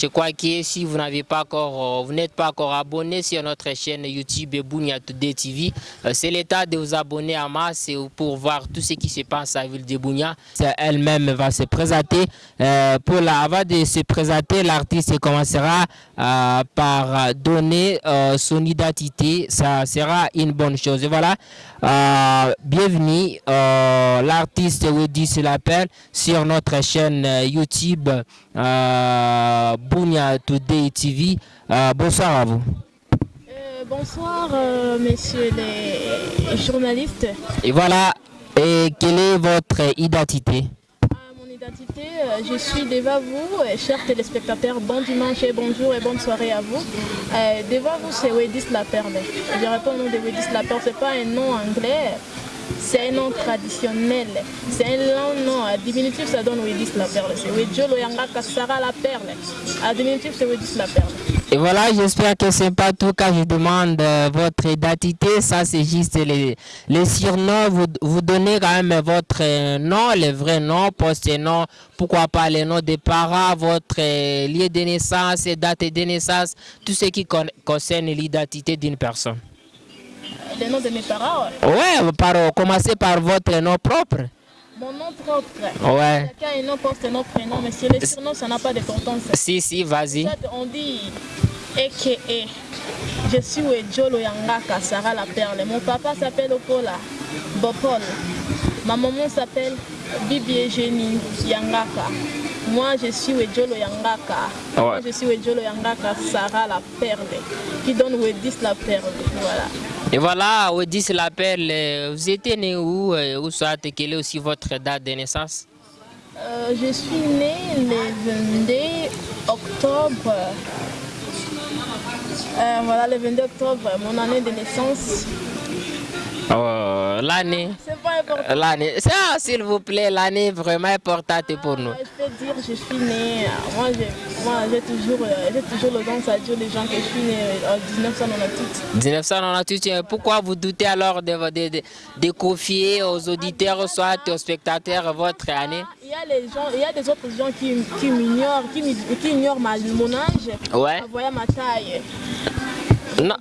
Je crois que si vous n'avez pas encore, euh, vous n'êtes pas encore abonné sur notre chaîne YouTube Bunia Today TV, euh, c'est l'état de vous abonner à masse pour voir tout ce qui se passe à la ville de Bunia. Elle-même va se présenter. Euh, pour la, avant de se présenter, l'artiste commencera par donner son identité. Ça sera une bonne chose. Voilà, euh, bienvenue, euh, l'artiste Weddy se l'appelle sur notre chaîne euh, YouTube euh, Bunia Today TV. Bonsoir à vous. Bonsoir, messieurs les journalistes. Et voilà, et quelle est votre identité? À mon identité, euh, je suis devant vous, euh, chers téléspectateurs. Bon dimanche et bonjour et bonne soirée à vous. Euh, devant vous, c'est Wedis La Perle. Je réponds au nom de Wedis La Perle. Ce n'est pas un nom anglais, c'est un nom traditionnel. C'est un long nom. À diminutif, ça donne Wedis La Perle. C'est Wedjo Loyanga La Perle. À diminutif, c'est Wedis La Perle. Et voilà, j'espère que c'est pas tout quand je demande euh, votre identité. Ça, c'est juste les, surnoms. Vous, vous donnez quand même votre euh, nom, le vrai nom, post-nom, pourquoi pas les noms des parents, votre euh, lieu de naissance, date de naissance, tout ce qui con- concerne l'identité d'une personne. Le nom de mes parents, Ouais, par, commencez par votre nom propre. mon nom propre. Ouais. Chacun a un nom, post-nom, prénom, mais sur les surnoms, ça n'a pas d'importance. Si, si, vas-y. On dit AKA. Je suis Wedjolo Yangaka, Sarah la Perle. Mon papa s'appelle Opola, Bopol. Ma maman s'appelle Bibi Eugénie Yangaka. Moi, je suis Wedjolo Yangaka. Moi, Ouais. je suis Wedjolo Yangaka, Sarah la Perle, qui donne Wedis la Perle. Voilà. Et voilà, Wedis l'appelle. euh, Vous étiez né où euh, Où soit quelle est aussi votre date de naissance? Euh, je suis née le 22 octobre. Voilà, le 22 octobre, mon année de naissance. Oh, L'année. C'est pas important. L'année. Ça, s'il vous plaît, l'année est vraiment importante pour nous. Ah, je peux dire, je suis née. euh, Moi, j'ai, toujours, euh, toujours le don à dire les gens que je suis née euh, en 1998. 1998, euh, pourquoi vous doutez alors de, de, de, de confier aux auditeurs, soit aux spectateurs, votre année? Il y a les gens, il y a des autres gens qui, qui m'ignorent, qui, ignorent ma, mon âge, Ouais. voyant ma taille. Non.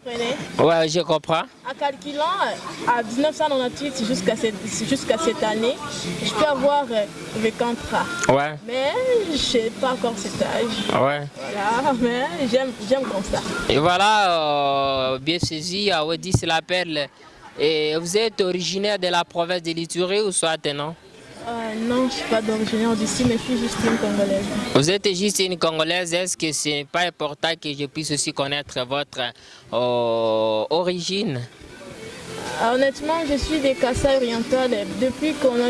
Ouais, je comprends. En calculant euh, à 1998 jusqu'à cette, cette année, je peux avoir euh, 50 ans. Ouais, Mais je n'ai pas encore cet âge. ouais. Voilà, mais j'aime, comme ça. Et voilà, euh, bien saisi, euh, Wedis l'appelle. Et vous êtes originaire de la province de l'Itourie ou soit non? Euh, non, je ne suis pas d'origine d'ici, mais je suis juste une Congolaise. Vous êtes juste une Congolaise, est-ce que ce n'est pas important que je puisse aussi connaître votre euh, origine? Ah, Honnêtement, je suis des Kassai orientales. Depuis qu'on a,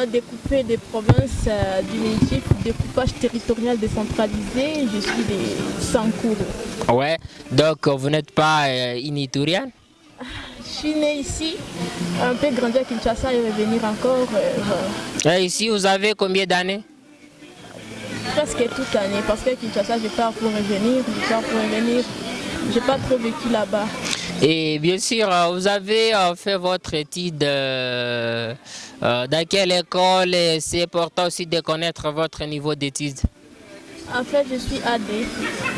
a découpé des provinces euh, diminutifs, découpage territorial décentralisé, je suis des Sankuru. Ouais, donc euh, vous n'êtes pas euh, une Itourienne Je suis née ici, un peu grandi à Kinshasa et revenir encore euh. Et ici, vous avez combien d'années? presque toute l'année. Parce que Kinshasa, je pars pour revenir, je pars pour revenir. Je n'ai pas trop vécu là-bas. Et bien sûr, euh, vous avez euh, fait votre étude euh, dans quelle école et c'est important aussi de connaître votre niveau d'études. En fait, je suis AD.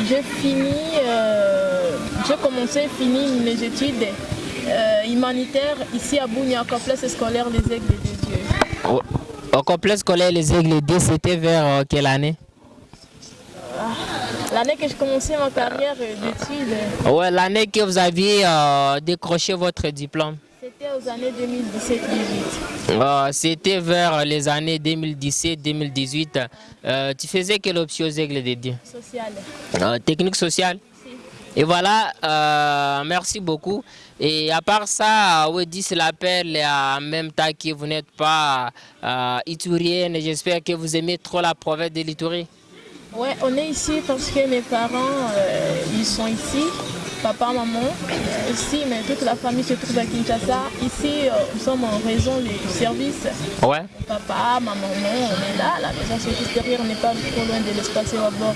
J'ai fini, j'ai commencé, fini mes études euh, humanitaires ici à Bounia, au complexe scolaire Les Aigles des Dieux. Au, au complexe scolaire Les Aigles 2, c'était vers euh, quelle année? L'année que j'ai commencé ma carrière d'études, Ouais, l'année que vous aviez euh, décroché votre diplôme. c'était aux années 2017-18. Euh, c'était vers les années 2017-2018. Euh, tu faisais quelle option aux Aigles des Dieux Social. Euh, Technique sociale? Et voilà, euh, merci beaucoup. Et à part ça, Wedis l'appelle en même temps que vous n'êtes pas euh, itourienne. J'espère que vous aimez trop la province de l'Itourie. Ouais, on est ici parce que mes parents, euh, ils sont ici. Papa, maman, ici, mais toute la famille se trouve à Kinshasa. Ici, euh, nous sommes en raison du service. Ouais. Papa, ma maman, on est là. La maison c'est juste derrière, on n'est pas trop loin de l'espace Ewabor.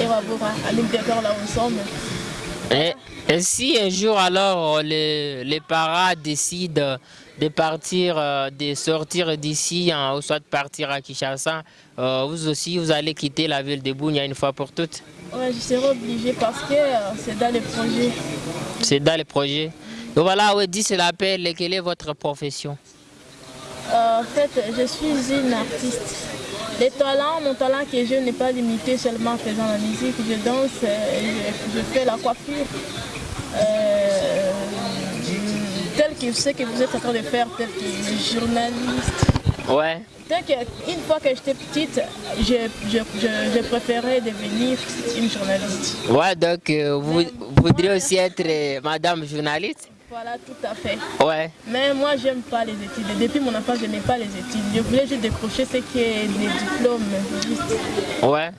Ewabor, à d'accord là où nous sommes. Et Et si un jour alors les, les parents décident de partir, euh, de sortir d'ici, hein, ou soit de partir à Kinshasa, euh, vous aussi, vous allez quitter la ville de Bounia une fois pour toutes? Ouais, je serai obligée parce que euh, c'est dans les projets. C'est dans les projets. Donc voilà, oui, dit l'appel, quelle est votre profession? En fait, je suis une artiste. Les talents, mon talent que je n'est pas limité seulement en faisant la musique, je danse, je, je fais la coiffure. Euh, tel que sais que vous êtes en train de faire, tel que journaliste. Ouais. Une fois que j'étais petite, je, je, je, préférais devenir une journaliste. Ouais, donc euh, vous, vous voudriez aussi être euh, madame journaliste? Voilà, tout à fait. Ouais. Mais moi, j'aime pas les études. Depuis mon enfance, je n'aime pas les études. Je voulais juste décrocher ce qui est des diplômes. Ouais. ouais.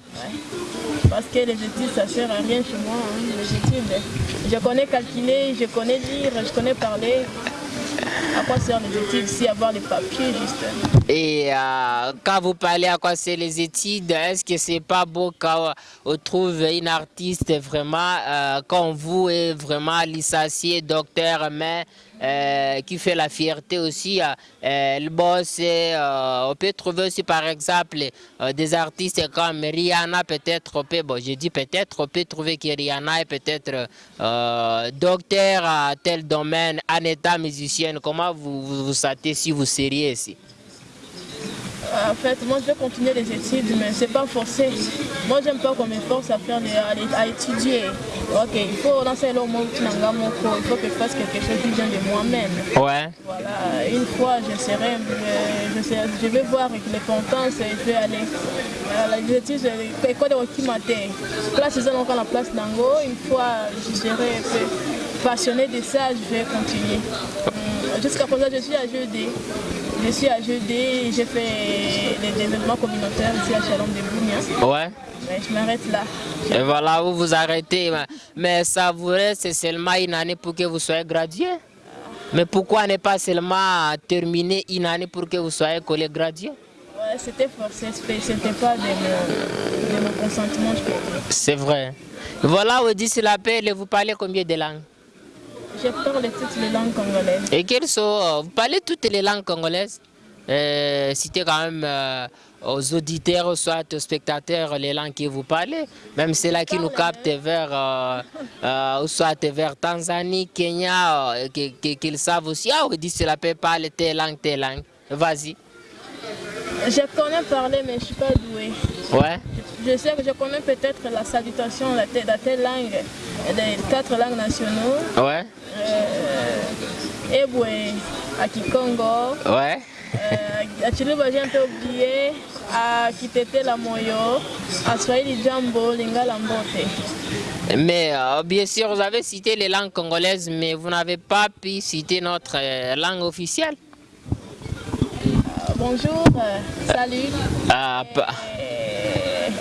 Parce que les études, ça sert à rien chez moi. Hein, les études. Je connais calculer, je connais lire, je connais parler. À quoi servent les études si avoir les papiers juste Et euh, quand vous parlez à quoi c'est les études, est-ce que c'est pas beau quand on trouve une artiste vraiment euh, comme vous est vraiment licencié, docteur, mais euh, qui fait la fierté aussi. Euh, le boss, euh, on peut trouver aussi par exemple des artistes comme Rihanna, peut-être, bon, je dis peut-être, on peut trouver que Rihanna est peut-être docteur à tel domaine, en état musicienne. Comment vous vous, vous sentez si vous seriez ici? En fait, moi je vais continuer les études, mais c'est pas forcé. Moi j'aime pas qu'on me force à, faire à, étudier. Ok, il faut lancer le mot il faut que je fasse quelque chose qui vient de moi-même. Ouais. Voilà, une fois je serai, je, je, vais voir avec les compétences et je vais aller à les études, l'école de Rokimaté. Place ils ont la place d'Ango, une fois je serai passionné de ça, je vais continuer. Jusqu'à présent je suis à jeudi. Je suis à Jeudé, j'ai fait les événements communautaires ici à Chalon de Bougna. Ouais. Mais je m'arrête là. Et voilà, vous vous arrêtez. Mais ça vous reste seulement une année pour que vous soyez gradué. Mais pourquoi ne pas seulement terminer une année pour que vous soyez collègue gradué Ouais, c'était forcé, c'était pas de mon, de mon consentement, je peux dire. C'est vrai. Voilà, vous dites l'appel et vous parlez combien de langues? Je parle toutes les langues congolaises. Et quelles sont, euh, vous parlez toutes les langues congolaises euh, Citez quand même euh, aux auditeurs, soit aux spectateurs, les langues que vous parlez, même celles qui nous captent vers, euh, soit vers Tanzanie, Kenya, qu'ils savent aussi, ah, on dit cela peut parler telle langue, telle langue. Vas-y. Je connais parler, mais je ne suis pas douée. Ouais. Je sais que je connais peut-être la salutation, la telle, la telle langue, les quatre langues nationaux. Ouais. Euh, Eboué, à Kikongo. Ouais. Euh, à Chiluba, j'ai un peu oublié. À Kitete la Moyo. À Swahili Jambo, Lingala Mbote. Mais euh, bien sûr, vous avez cité les langues congolaises, mais vous n'avez pas pu citer notre euh, langue officielle. Euh, bonjour, euh, salut. Ah,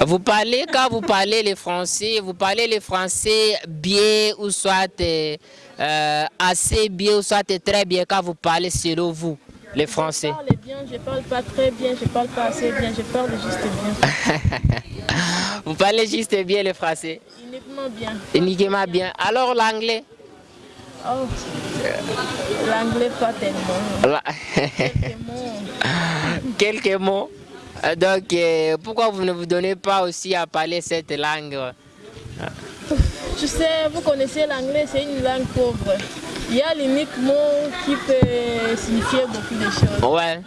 vous parlez, quand vous parlez les français, vous parlez les français bien ou soit euh, assez bien ou soit très bien quand vous parlez selon vous, les français. Je parle bien, je parle pas très bien, je parle pas assez bien, je parle juste bien. vous parlez juste bien les français Uniquement bien. Uniquement bien. Alors l'anglais? Oh, l'anglais pas tellement. La... Quelques mots. Quelques mots. Donc, euh, pourquoi vous ne vous donnez pas aussi à parler cette langue? Tu sais, vous connaissez l'anglais, c'est une langue pauvre. Il y a l'unique mot qui peut signifier beaucoup de choses. Ouais.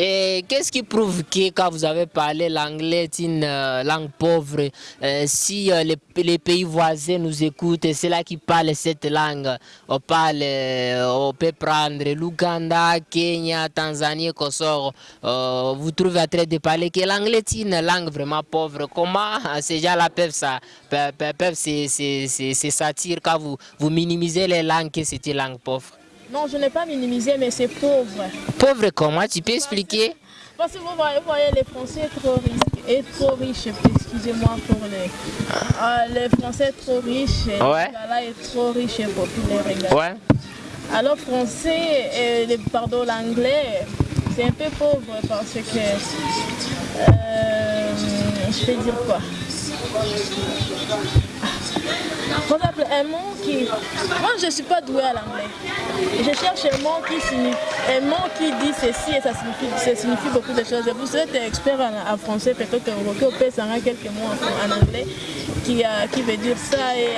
Et qu'est-ce qui prouve que quand vous avez parlé l'anglais est une euh, langue pauvre, euh, si euh, les, pays voisins nous écoutent, c'est là qui parlent cette langue, on parle, on peut prendre l'Ouganda, Kenya, Tanzanie, Kosovo, vous trouvez à train de parler que l'anglais est une langue vraiment pauvre. Comment ces gens-là peuvent, ça, se satire quand vous, vous minimisez les langues que c'est une langue pauvre? Non, je n'ai pas minimisé, mais c'est pauvre. Pauvre comment Tu peux expliquer? Parce que vous voyez, vous voyez les Français trop riches, et trop riches, excusez-moi pour les... Euh, les Français trop riches, ouais. là est trop riche et populaire. Ouais. Alors français, et, les, pardon, l'anglais, c'est un peu pauvre parce que... Euh, je vais dire quoi? Par exemple, un mot qui... Moi, je ne suis pas douée à l'anglais. Je cherche un mot qui signifie... Un mot qui dit ceci et ça signifie, ça signifie beaucoup de choses. Vous êtes expert en, en français, peut-être que vous pouvez quelques mots en, en anglais qui, euh, qui veut dire ça et...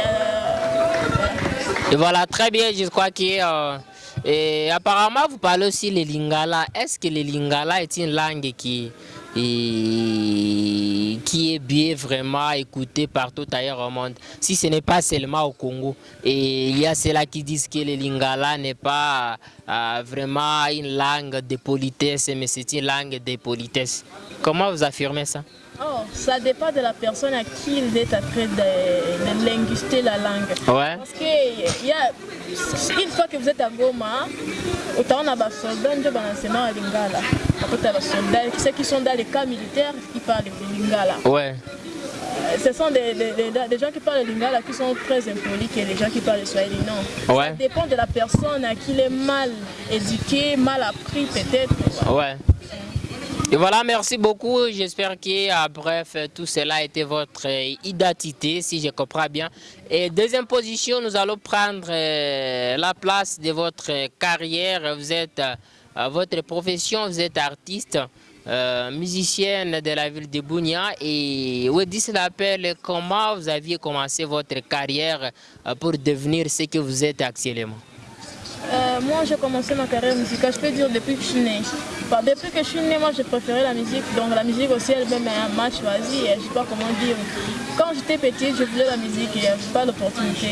Euh, voilà, très bien, je crois que... Euh, et apparemment, vous parlez aussi le lingala. Est-ce que le lingala est une langue qui et qui est bien vraiment écouté partout ailleurs au monde. Si ce n'est pas seulement au Congo. Et il y a ceux-là qui disent que le lingala n'est pas euh, vraiment une langue de politesse, mais c'est une langue de politesse. Comment vous affirmez ça? Oh, ça dépend de la personne à qui vous êtes en train de, de linguister la langue. Ouais. Parce que y a, une fois que vous êtes à Goma, autant on a des soldats, on a à Lingala. Après, soldats, ceux qui sont dans les cas militaires, qui parlent de Lingala. Ouais. Euh, ce sont des, des, des, gens qui parlent lingala qui sont très impolis que les gens qui parlent le swahili. Non. Ouais. Ça dépend de la personne à qui il est mal éduqué, mal appris peut-être. Ouais. Et voilà, merci beaucoup. J'espère que, ah, bref, tout cela a été votre euh, identité, si je comprends bien. Et deuxième position, nous allons prendre euh, la place de votre carrière. Vous êtes, euh, votre profession, vous êtes artiste, musicienne de la ville de Bounia. Et Wedis l'appelle, comment vous aviez commencé votre carrière pour devenir ce que vous êtes actuellement? Euh, moi, j'ai commencé ma carrière musicale, je peux dire depuis que je suis née. depuis que je suis née, moi, j'ai préféré la musique. Donc la musique aussi, elle-même un match choisi. Je ne sais pas comment dire. Quand j'étais petite, je voulais la musique et je n'avais pas l'opportunité.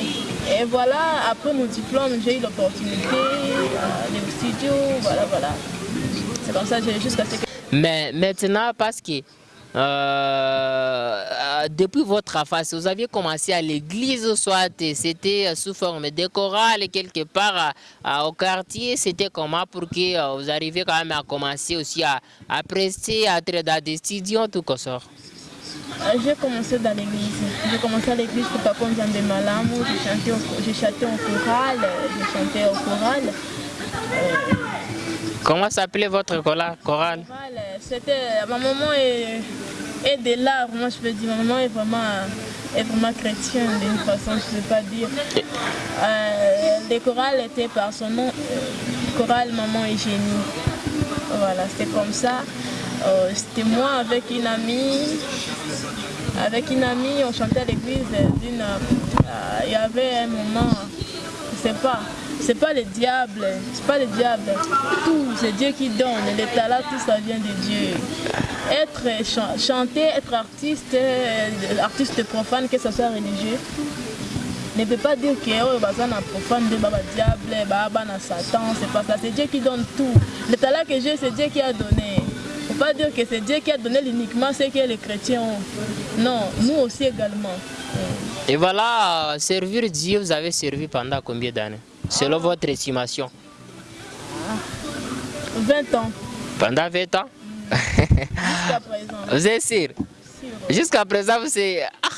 Et voilà, après mon diplôme, j'ai eu l'opportunité d'aller au studio. Voilà, voilà. C'est comme ça, j'ai jusqu'à ce que... Mais maintenant, parce que euh, euh, depuis votre face, vous aviez commencé à l'église, soit c'était sous forme de chorale quelque part au quartier, c'était comment pour que euh, vous arriviez quand même à commencer aussi à, prester, à être dans des studios, tout ça? J'ai commencé dans l'église. J'ai commencé à l'église pour Papa Nzambe Malamu. J'ai chanté au choral. J'ai chanté au choral. Comment s'appelait votre chorale? C'était ma maman est, est de l'art, moi je peux dire. Ma maman est vraiment, est vraiment chrétienne d'une façon, je ne sais pas dire. Euh, le choral était par son nom, chorale Maman et Génie. Voilà, c'était comme ça. Euh, c'était moi avec une amie. Avec une amie, on chantait à l'église. Euh, il y avait un moment, je ne sais pas, c'est pas le diable, c'est pas le diable. Tout, c'est Dieu qui donne. Les talents, tout ça vient de Dieu. Être chanter, être artiste, euh, artiste profane, que ce soit religieux, ne peut pas dire que oh, bah, un profane de baba diable, baba Satan, c'est pas ça. C'est Dieu qui donne tout. Le talent que j'ai, c'est Dieu qui a donné. Faut pas dire que c'est Dieu qui a donné uniquement ce que les chrétiens ont. Non, nous aussi également. Et voilà, servir Dieu, vous avez servi pendant combien d'années? Selon votre estimation 20 ans. Pendant 20 ans? Jusqu'à présent. Vous êtes sûr? Jusqu'à présent, vous êtes... Ah.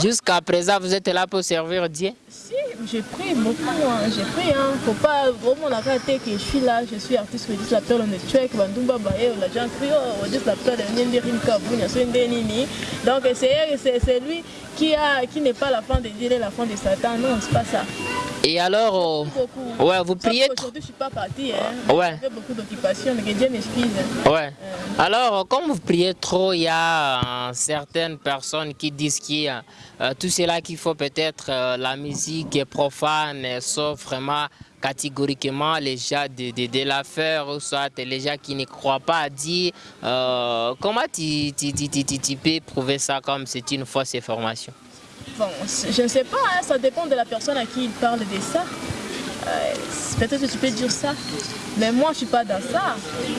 Jusqu'à présent, vous êtes là pour servir Dieu? Si, j'ai pris beaucoup, hein. j'ai pris. Hein. Faut pas vraiment la rater que je suis là, je suis artiste, je la perle, on est tué, Bandumba Baye, gens crient, oh, on dit la on est Donc c'est lui qui, a, qui n'est pas la fin de Dieu, la fin de Satan, non, c'est pas ça. Et alors, euh, ouais, vous priez. Aujourd'hui, je suis pas partie. Hein. Ouais. Beaucoup d'occupations, mais que Dieu m'excuse. Ouais. Euh. Alors, comme vous priez trop, il y a euh, certaines personnes qui disent qu'il y a tout cela qu'il faut peut-être la musique est profane, sauf vraiment catégoriquement les gens de, de, de l'affaire ou soit les gens qui ne croient pas à Dieu. comment tu, tu, tu, tu, peux prouver ça comme c'est une fausse information? Bon, je ne sais pas, hein, ça dépend de la personne à qui il parle de ça. Euh, Peut-être que tu peux dire ça, mais moi je ne suis pas dans ça.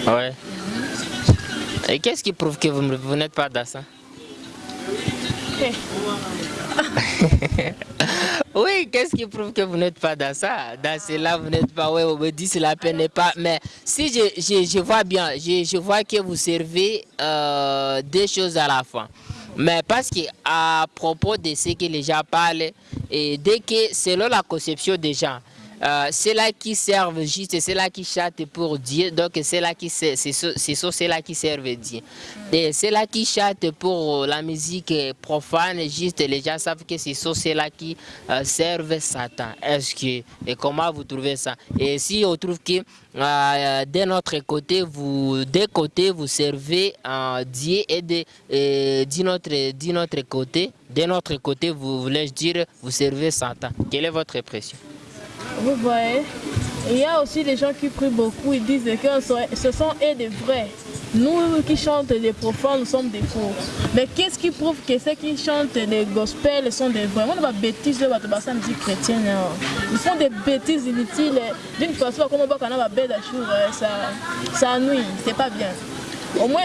Ouais. Et qu'est-ce qui prouve que vous, vous n'êtes pas dans ça? Okay. Oui, qu'est-ce qui prouve que vous n'êtes pas dans ça? Dans cela, vous n'êtes pas, oui, on me dit que la peine n'est pas. Mais si je, je, je vois bien, je, je, vois que vous servez euh, deux choses à la fois. Mais parce qu'à propos de ce que les gens parlent, et dès que, selon la conception des gens, euh, c'est là qui servent juste, c'est là qui chantent pour Dieu, donc c'est là qui c'est c'est là qui servent Dieu. Et c'est là qui chantent pour la musique profane, juste les gens savent que c'est c'est là qui euh, servent Satan. Est-ce que et comment vous trouvez ça? Et si on trouve que euh, de notre côté, vous des côtés vous servez Dieu et de, notre de notre côté, de notre côté vous voulez dire vous servez Satan. Quelle est votre impression? Vous voyez, il y a aussi les gens qui prient beaucoup, ils disent que ce sont eux des vrais. Nous qui chantent les profanes, nous sommes des faux. Mais qu'est-ce qui prouve que ceux qui chantent les gospels sont des vrais? On va bêtises, va ça musique chrétienne. Ils font des bêtises inutiles. D'une façon, comme on va quand on va ça, ça nuit, c'est pas bien. Au moins,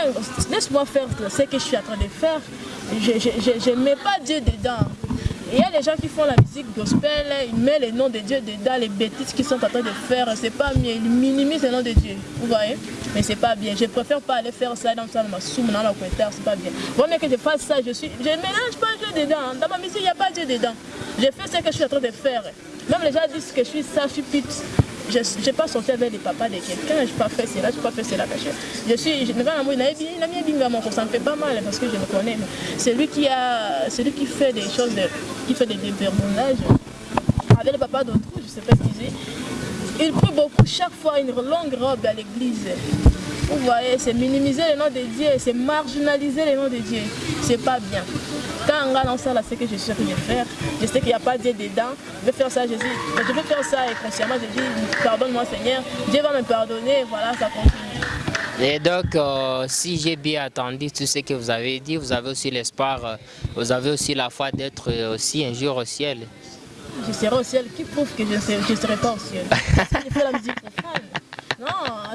laisse-moi faire ce que je suis en train de faire. Je ne mets pas Dieu dedans. Il y a des gens qui font la musique gospel, ils mettent les noms de Dieu dedans, les bêtises qu'ils sont en train de faire, c'est pas mieux, ils minimisent le nom de Dieu, vous voyez Mais c'est pas bien, je préfère pas aller faire ça dans ma soum, dans la c'est pas bien. Vaut mieux que je fasse ça, je suis, je mélange pas Dieu dedans, dans ma musique il n'y a pas Dieu dedans. Je fais ce que je suis en train de faire. Même les gens disent que je suis ça, je suis pute je n'ai pas sorti avec les papas de quelqu'un, je n'ai pas fait cela, je n'ai pas fait cela. Je suis, je ne vais pas ça me fait pas mal parce que je le connais. C'est lui qui a, qui fait des choses, qui fait des dévergondages avec le papa d'autrui, je ne sais pas ce qu'il dit. Il prie beaucoup chaque fois une longue robe à l'église. Vous voyez, c'est minimiser le nom de Dieu, c'est marginaliser le nom de Dieu. C'est pas bien. Quand on a ça, là, c'est que je suis sûr de faire. Je sais qu'il n'y a pas Dieu dedans. Je vais faire ça, je dis, je vais faire ça et consciemment, je dis, pardonne-moi Seigneur. Dieu va me pardonner, voilà, ça continue. Et donc, euh, si j'ai bien attendu tout ce que vous avez dit, vous avez aussi l'espoir, euh, vous avez aussi la foi d'être aussi un jour au ciel. Je serai au ciel, qui prouve que je ne serai pas au ciel? Je fais la musique profane. Non,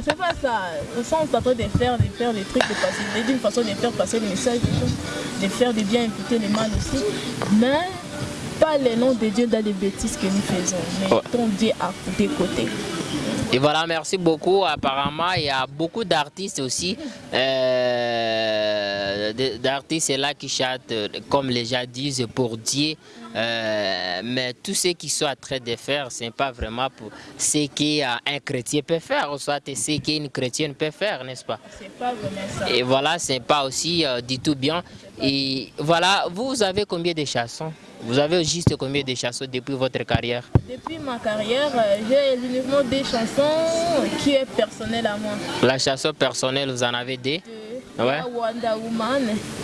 c'est pas ça. On sont en train de faire, de faire des trucs, de passer, d'une façon de faire passer le message, de faire des bien écouter les mal aussi. Mais pas les noms de Dieu dans les bêtises que nous faisons, mais ton Dieu à côté. Et voilà, merci beaucoup. Apparemment, il y a beaucoup d'artistes aussi. Euh, d'artistes là qui chantent, comme les gens disent, pour Dieu. Euh, mais tout ce qui soit train de faire, ce n'est pas vraiment pour ce qu'un chrétien peut faire, ou soit ce qu'une chrétienne peut faire, n'est-ce pas? C'est pas vraiment ça. Et voilà, ce n'est pas aussi euh, du tout bien. Et voilà, vous avez combien de chansons? Vous avez juste combien de chansons depuis votre carrière? Depuis ma carrière, euh, j'ai uniquement des chansons qui est personnelles à moi. La chanson personnelle, vous en avez des Ouais? Il y a Wonder Woman,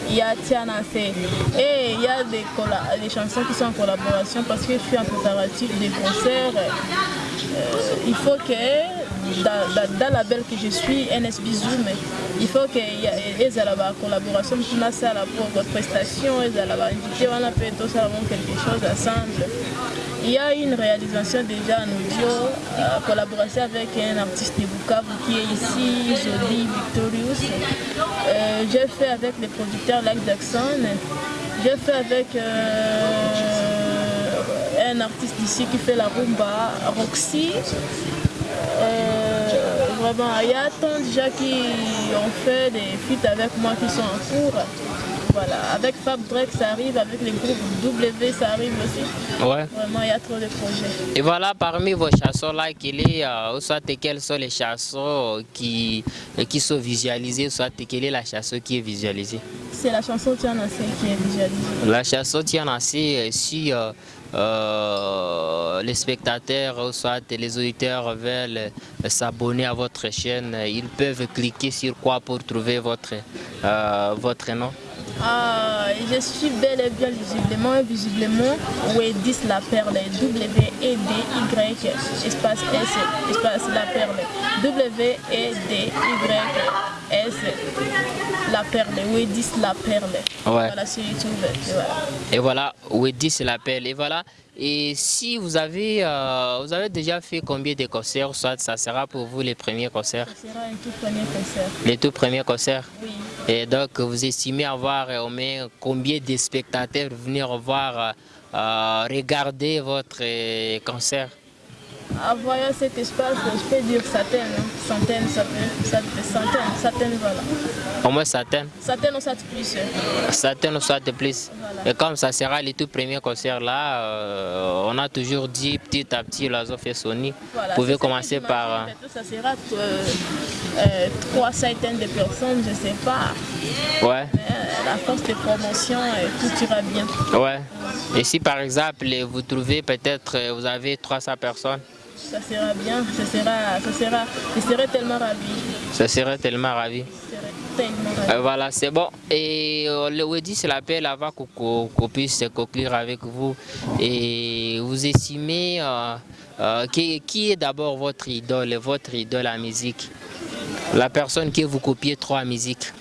il y a Tiana. Et il y a des, des, chansons qui sont en collaboration parce que je suis en préparatif des concerts. Euh, il faut que dans, dans, la belle que je suis, NSB Zoom, il faut qu'il y ait la collaboration, pour votre prestation, ils allaient inviter, on a fait tout ça quelque chose ensemble. Il y a une réalisation déjà en audio, euh, collaboration avec un artiste de Bukavu qui est ici, Jolie Victorious. Euh, j'ai fait avec les producteurs Lac Jackson. J'ai fait avec euh, un artiste ici qui fait la rumba, Roxy. vraiment, il y a tant déjà qui ont fait des feats avec moi qui sont en cours. Voilà, avec Fab Drake ça arrive, avec les groupes W ça arrive aussi. Ouais. Vraiment, il y a trop de projets. Et voilà, parmi vos chansons là, quel est, euh, soit quelles sont les chansons qui, qui sont visualisées, soit quelle est la chanson qui est visualisée? C'est la chanson Tianassé qui est visualisée. La chanson Tianassé, si euh, euh, les spectateurs, soit les auditeurs veulent s'abonner à votre chaîne, ils peuvent cliquer sur quoi pour trouver votre, votre nom? Ah, je suis bel et bien visiblement, visiblement Wedis la perle, W-E-D-Y, espace S, espace la perle, W-E-D-Y-S, la perle, Wedis la perle? Voilà sur YouTube. Et voilà, et voilà Wedis la perle. Et voilà. Et si vous avez, euh, vous avez déjà fait combien de concerts, soit ça sera pour vous les premiers concerts? Ça sera un tout premier concert. Les tout premiers concerts? Oui. Et donc, vous estimez avoir au moins combien de spectateurs venir voir, euh, regarder votre euh, concert? En voyant cet espace, je peux dire centaines, hein. centaines, centaines, centaines, centaines, voilà. Au moins centaines Centaines ou ça plus. Centaines ou ça de plus Voilà. Et comme ça sera le tout premier concert là, euh, on a toujours dit petit à petit l'oiseau fait Sony. Voilà, Vous pouvez commencer par... Ça sera euh, euh, trois centaines de personnes, je ne sais pas. Ouais, Mais euh, la force de promotion, euh, tout ira bien. ouais. Et si par exemple vous trouvez peut-être vous avez 300 personnes, Ça sera bien, ça sera, ça sera, je serai tellement ravie. ça serait tellement ravi. Euh, voilà, c'est bon. Et euh, le Wedi, c'est l'appel avant qu'on qu'on- qu'on puisse conclure avec vous. Et vous estimez euh, qui, qui est d'abord votre idole, votre idole en musique? La personne que vous copiez trop en musique.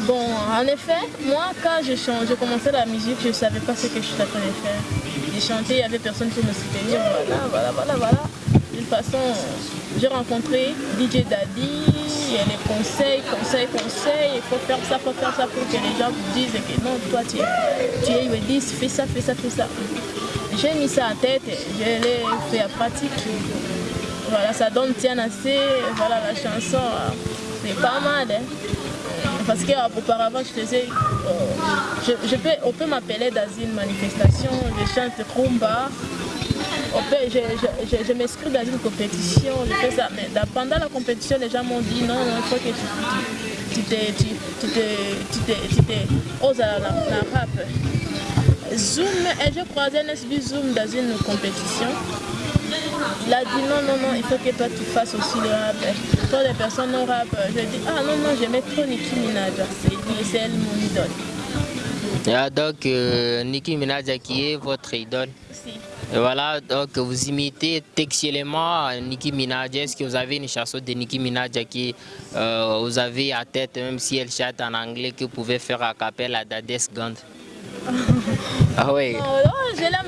Bon, en effet, moi, quand je commençais la musique, je ne savais pas ce que je suis en train de faire. J'ai chanté, il n'y avait personne pour me soutenir. Voilà, voilà, voilà, voilà. D'une façon, j'ai rencontré DJ Daddy, et les conseils, conseils, conseils. Il faut faire ça, il faut faire ça pour que les gens vous disent que non, toi, tu es, tu es UEDIS, fais ça, fais ça, fais ça. J'ai mis ça en tête, je l'ai fait à pratique. Voilà, ça donne tiens assez. Voilà, la chanson, c'est pas mal. Hein. Parce qu'auparavant, je faisais. Je, je peux, on peut m'appeler dans une manifestation, je chante rumba. On peut- je je, je, je m'inscris dans une compétition, je fais ça. Mais pendant la compétition, les gens m'ont dit non, non, faut que tu, tu, te- tu, te- tu, te- oses la, rap. Zoom, et j'ai croisé un SB Zoom dans une compétition. Il a dit non, non, non, il faut que toi tu fasses aussi le rap. Toi, les personnes au rap, je dis ah non, non, j'aimais trop Nicki Minaj. C'est elle mon idole. Il y a donc euh, Nicki Minaj qui est votre idole. Si. Et voilà, donc vous imitez textuellement Nicki Minaj. Est-ce que vous avez une chanson de Nicki Minaj qui euh, vous avez à tête, même si elle chante en anglais, que vous pouvez faire à capella à Dades Gand Ah oui. Je l'aime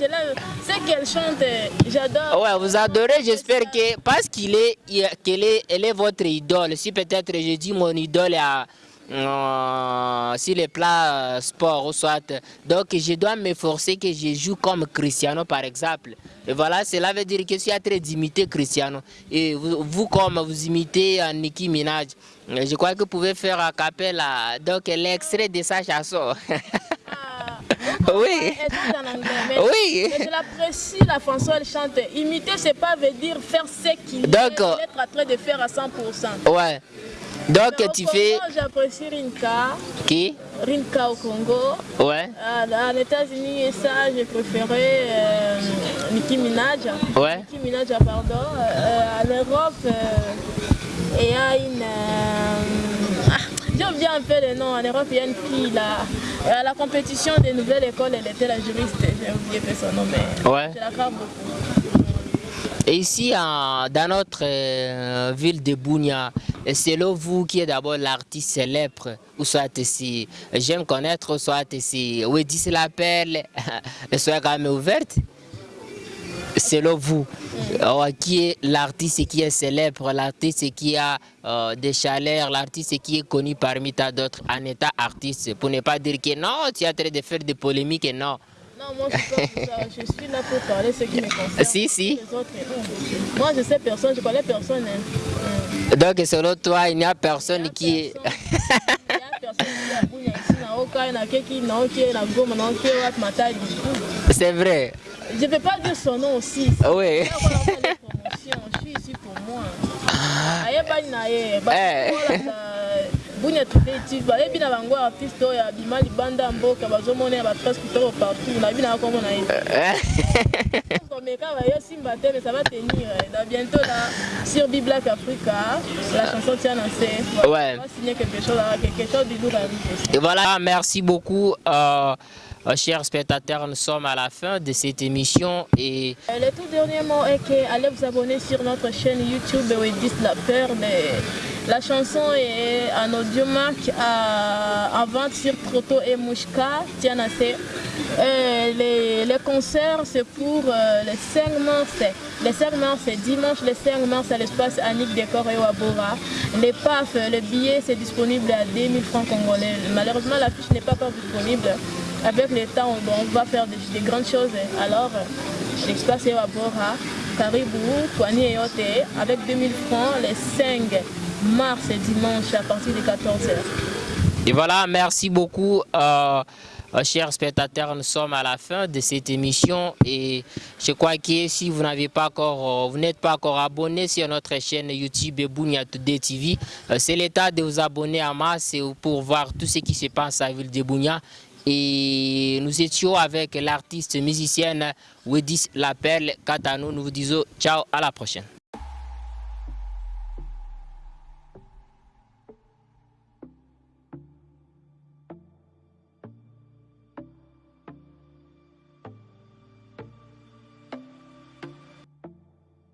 l'aime. C'est qu'elle chante, j'adore. Ouais, vous adorez, j'espère que parce est, qu'elle est, elle est votre idole. Si peut-être je dis mon idole à euh, sur les plats euh, sport ou soit, donc je dois me forcer que je joue comme Cristiano par exemple. Et voilà, cela veut dire que je suis en train d'imiter Cristiano. Et vous, comme vous imitez euh, Nicki Minaj, je crois que vous pouvez faire un cappella, donc l'extrait de sa chanson. Oui. Elle chante en anglais. Mais, Oui. mais je l'apprécie, la chanson, elle chante. Imiter, c'est pas veut dire faire ce qu'il est, être en train de faire à 100%. Ouais. Donc tu Congo, fais J'apprécie Rinka, qui? Rinka au Congo. Ouais. Dans les États-Unis, et ça, j'ai préféré euh, Nicki Minaj. Ouais. Nicki Minaj, pardon. Euh, en Europe, euh, il y a une. Euh, j'ai oublié un peu le nom. En Europe, il y a une fille là. À la compétition des nouvelles écoles, elle était la juriste. J'ai oublié son nom, mais Ouais. je la beaucoup. Et ici, dans notre euh, ville de Bounia, selon vous, qui est d'abord l'artiste célèbre, ou soit si j'aime connaître, soit si Wedi se l'appelle, soit quand même ouverte, selon vous, euh, qui est l'artiste qui est célèbre, l'artiste qui a euh, des chaleurs, l'artiste qui est connu parmi tant d'autres en état artiste, pour ne pas dire que non, tu es en train de faire des polémiques, et non. Non, moi je, suis pas pour ça. je suis là pour parler ce qui me concerne. Si, si. Les autres, non. Moi je sais personne, je connais personne. hein. Donc selon toi, il n'y a personne qui est... Il a personne qui Wat Matadi. C'est vrai. Je ne peux pas dire son nom aussi. Oui. Des promotions. Je suis ici pour moi. Na Eh. Bunya Tudeiti, bayebi na bango artiste oyo abima libanda ya mboka bazomona ba presse kitoko partout. Na simba te mais ça va tenir. Bientôt là sur Biblac Africa, la chanson tient. Ouais. On va signer quelque chose quelque chose du lourd arrive voilà, merci beaucoup, euh, chers spectateurs. Nous sommes à la fin de cette émission et Euh, Le tout dernier mot est que allez vous abonner sur notre chaîne YouTube Wedis La Perle. La chanson est en audio marque à, vente sur Proto et Mouchka, Tianase. Euh, les, les concerts, c'est pour euh, le 5 mars. Le 5 mars, c'est dimanche, le 5 mars, à l'espace Annick Décor et Wabora. Les PAF, le billet, c'est disponible à 2000 francs congolais. Malheureusement, la fiche n'est pas encore disponible avec le temps, on va faire des, grandes choses. Alors, l'espace est à Bora, Caribou, Poigny et Oté, avec 2000 francs les 5 mars et dimanche à partir de 14h. Et voilà, merci beaucoup. Euh, euh, chers spectateurs, nous sommes à la fin de cette émission et je crois que si vous n'avez pas encore, euh, vous n'êtes pas encore abonné sur notre chaîne YouTube Bounia Today TV, c'est l'état de vous abonner à masse pour voir tout ce qui se passe à la ville de Bounia et nous étions avec l'artiste musicienne Wedis Lapelle Katano. Nous vous disons ciao, à la prochaine.